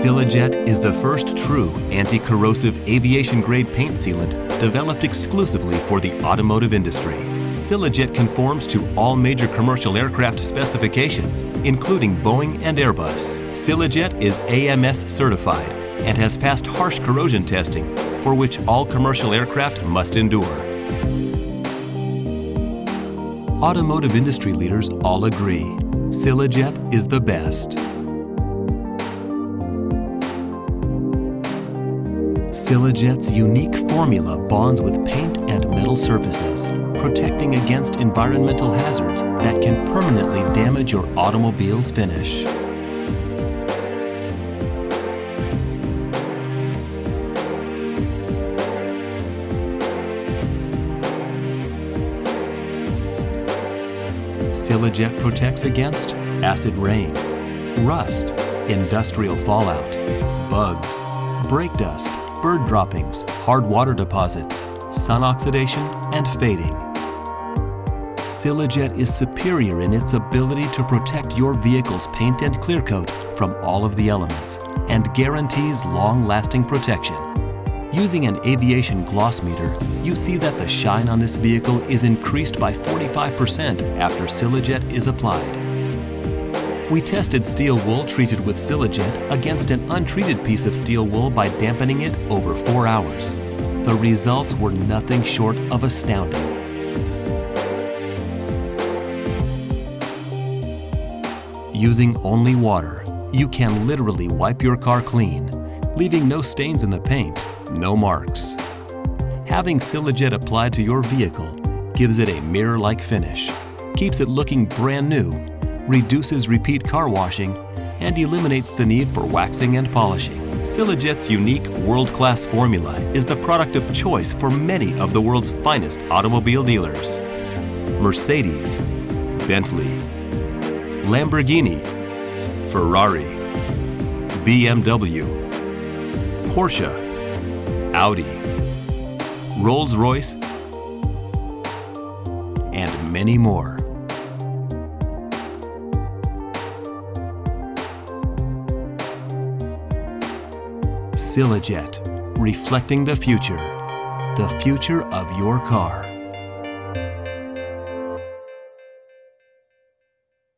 Silajet is the first true anti-corrosive aviation-grade paint sealant developed exclusively for the automotive industry. Silajet conforms to all major commercial aircraft specifications, including Boeing and Airbus. Silajet is AMS certified and has passed harsh corrosion testing, for which all commercial aircraft must endure. Automotive industry leaders all agree, Silajet is the best. Silajet's unique formula bonds with paint and metal surfaces, protecting against environmental hazards that can permanently damage your automobile's finish. Silajet protects against acid rain, rust, industrial fallout, bugs, brake dust, bird droppings, hard water deposits, sun oxidation, and fading. Silajet is superior in its ability to protect your vehicle's paint and clear coat from all of the elements and guarantees long-lasting protection. Using an aviation gloss meter, you see that the shine on this vehicle is increased by 45% after Silajet is applied. We tested steel wool treated with Silajet against an untreated piece of steel wool by dampening it over four hours. The results were nothing short of astounding. Using only water, you can literally wipe your car clean, leaving no stains in the paint, no marks. Having Silajet applied to your vehicle gives it a mirror-like finish, keeps it looking brand new reduces repeat car washing, and eliminates the need for waxing and polishing. Silajet's unique world-class formula is the product of choice for many of the world's finest automobile dealers. Mercedes, Bentley, Lamborghini, Ferrari, BMW, Porsche, Audi, Rolls-Royce, and many more. Silajet, reflecting the future, the future of your car.